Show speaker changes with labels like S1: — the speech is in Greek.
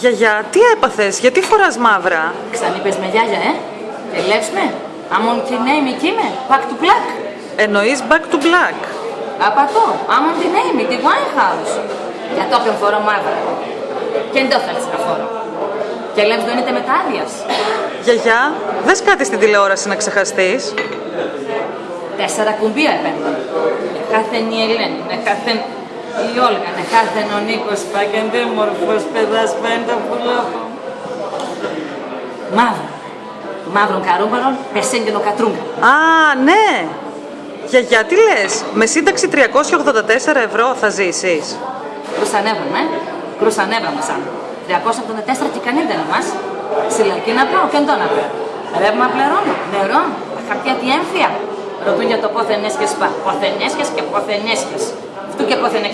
S1: Γιαγιά, τι έπαθες, γιατί φοράς μαύρα;
S2: Ξανείπες με γιάγια, ε. Ελεύς με. Αμον τη νέη μη κείμε. Back to black.
S1: Εννοείς back to black.
S2: Απατώ. Αμον τη νέη μη, τη Winehouse. Για το όποιον φορώ μαύρα. Και δεν το θέλεις να φορώ. Και λες δονείται με τα άδειας.
S1: Γιαγιά, δες κάτι στην τηλεόραση να ξεχαστείς;
S2: Τέσσερα κουμπία επένδυα. Εχάθεν η Ελένη, εχάθεν η Όλγα, εχάθεν ο Νίκος Πακεντέμορφος, παιδάς πέντα πουλόχο. Μαύρο. Μαύρον καρούμπαρον, πεσέγγενο κατρούγκα.
S1: Α, ναι. Γιαγιά, τι λες, με σύνταξη 384 ευρώ θα ζήσεις.
S2: Κρουσανεύαμε, ε. Κρουσανεύαμε σαν. 384 και κανένα μας. Συλλογή να πάω και να πάω. Ρεύμα πληρώνω, νερό, τα χαρτιά τη έμφυα. Ρωτούν για το πόθεν έσχες πά. Πόθεν έσχες και πόθεν was an